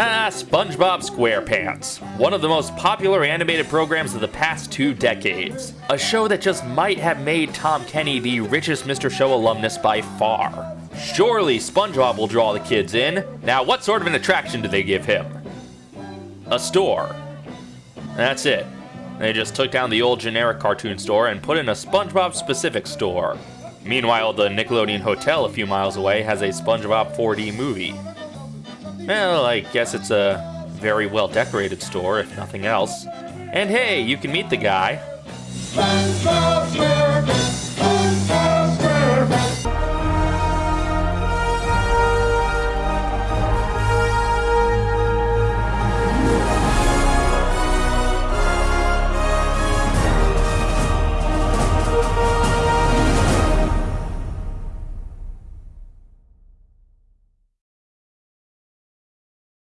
Ah, SpongeBob SquarePants, one of the most popular animated programs of the past two decades. A show that just might have made Tom Kenny the richest Mr. Show alumnus by far. Surely SpongeBob will draw the kids in. Now, what sort of an attraction do they give him? A store. That's it. They just took down the old generic cartoon store and put in a SpongeBob specific store. Meanwhile, the Nickelodeon Hotel a few miles away has a SpongeBob 4D movie. Well, I guess it's a very well decorated store, if nothing else. And hey, you can meet the guy. SpongeBob